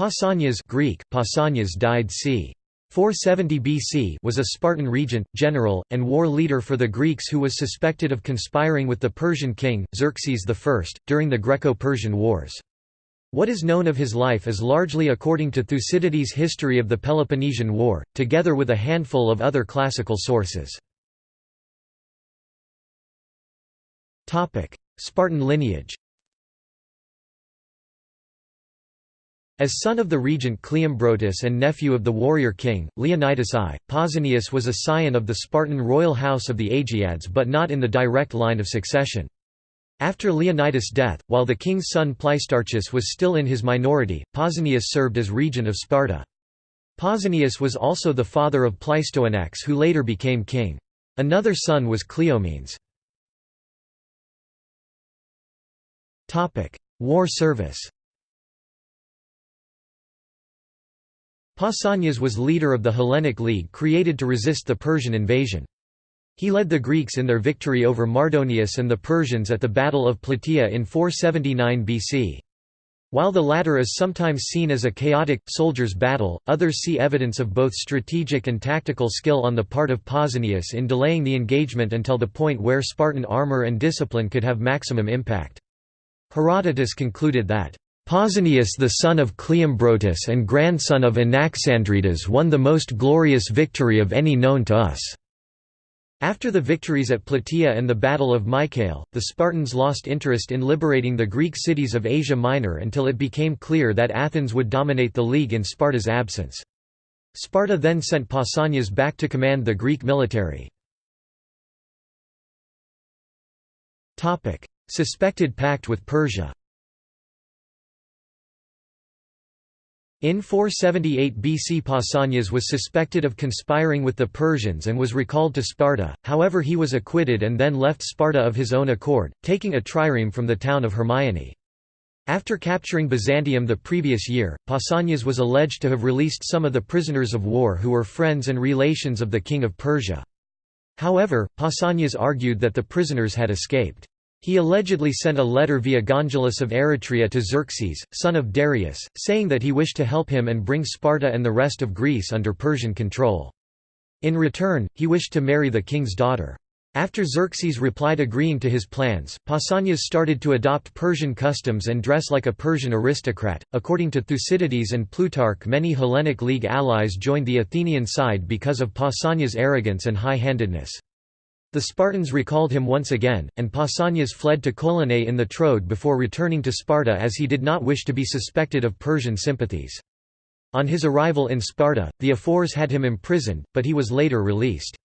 Pausanias Greek, Pausanias died c. 470 BC was a Spartan regent, general, and war leader for the Greeks who was suspected of conspiring with the Persian king, Xerxes I, during the Greco-Persian Wars. What is known of his life is largely according to Thucydides' History of the Peloponnesian War, together with a handful of other classical sources. Spartan lineage As son of the regent Cleombrotus and nephew of the warrior king, Leonidas I, Pausanias was a scion of the Spartan royal house of the Agiads but not in the direct line of succession. After Leonidas' death, while the king's son Pleistarchus was still in his minority, Pausanias served as regent of Sparta. Pausanias was also the father of Pleistoanax who later became king. Another son was Cleomenes. War service Pausanias was leader of the Hellenic League created to resist the Persian invasion. He led the Greeks in their victory over Mardonius and the Persians at the Battle of Plataea in 479 BC. While the latter is sometimes seen as a chaotic, soldiers' battle, others see evidence of both strategic and tactical skill on the part of Pausanias in delaying the engagement until the point where Spartan armor and discipline could have maximum impact. Herodotus concluded that Pausanias the son of Cleombrotus and grandson of Anaxandridas won the most glorious victory of any known to us." After the victories at Plataea and the Battle of Mycale, the Spartans lost interest in liberating the Greek cities of Asia Minor until it became clear that Athens would dominate the league in Sparta's absence. Sparta then sent Pausanias back to command the Greek military. Suspected pact with Persia In 478 BC Pausanias was suspected of conspiring with the Persians and was recalled to Sparta, however he was acquitted and then left Sparta of his own accord, taking a trireme from the town of Hermione. After capturing Byzantium the previous year, Pausanias was alleged to have released some of the prisoners of war who were friends and relations of the king of Persia. However, Pausanias argued that the prisoners had escaped. He allegedly sent a letter via Gongylus of Eretria to Xerxes, son of Darius, saying that he wished to help him and bring Sparta and the rest of Greece under Persian control. In return, he wished to marry the king's daughter. After Xerxes replied agreeing to his plans, Pausanias started to adopt Persian customs and dress like a Persian aristocrat. According to Thucydides and Plutarch, many Hellenic League allies joined the Athenian side because of Pausanias' arrogance and high handedness. The Spartans recalled him once again, and Pausanias fled to Colonae in the Troad before returning to Sparta as he did not wish to be suspected of Persian sympathies. On his arrival in Sparta, the ephors had him imprisoned, but he was later released.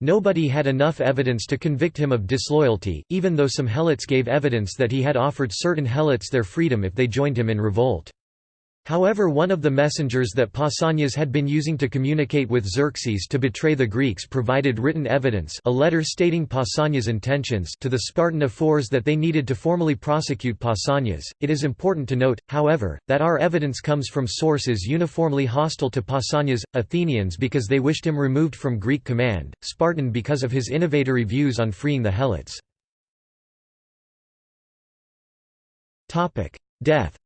Nobody had enough evidence to convict him of disloyalty, even though some helots gave evidence that he had offered certain helots their freedom if they joined him in revolt. However one of the messengers that Pausanias had been using to communicate with Xerxes to betray the Greeks provided written evidence a letter stating Pausanias' intentions to the Spartan ephors that they needed to formally prosecute Pausanias. It is important to note, however, that our evidence comes from sources uniformly hostile to Pausanias, Athenians because they wished him removed from Greek command, Spartan because of his innovatory views on freeing the Helots. Death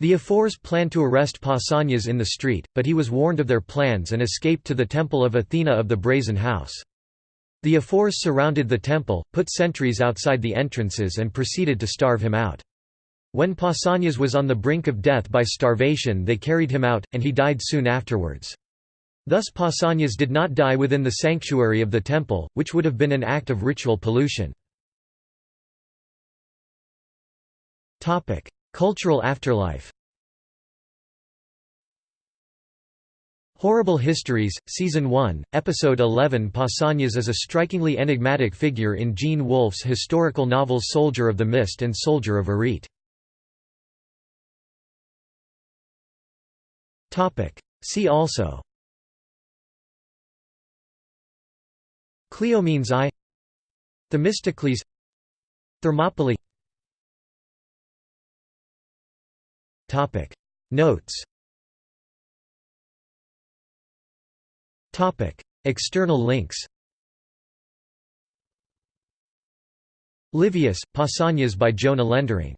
The ephors planned to arrest Pausanias in the street, but he was warned of their plans and escaped to the temple of Athena of the Brazen House. The ephors surrounded the temple, put sentries outside the entrances and proceeded to starve him out. When Pausanias was on the brink of death by starvation they carried him out, and he died soon afterwards. Thus Pausanias did not die within the sanctuary of the temple, which would have been an act of ritual pollution. Cultural afterlife. Horrible Histories, Season 1, Episode 11 Pausanias is a strikingly enigmatic figure in Gene Wolfe's historical novels Soldier of the Mist and Soldier of Arete. See also. Cleomenes I. Themistocles. Thermopylae Notes. External links. Livius, Pausanias by Jona Lendering